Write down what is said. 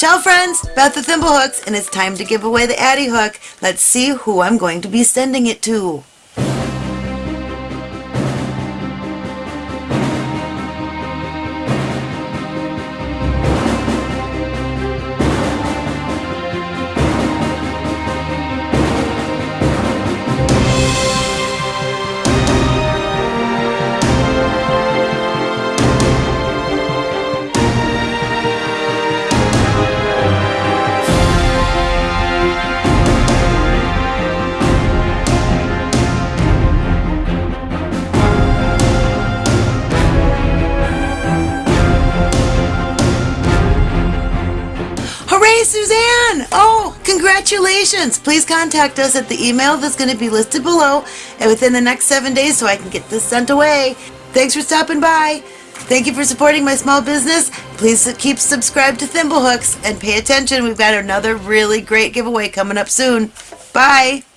Ciao friends, Beth the Thimblehooks, and it's time to give away the Addi Hook. Let's see who I'm going to be sending it to. Hooray, Suzanne! Oh, congratulations! Please contact us at the email that's going to be listed below and within the next seven days so I can get this sent away. Thanks for stopping by. Thank you for supporting my small business. Please keep subscribed to Thimblehooks and pay attention. We've got another really great giveaway coming up soon. Bye!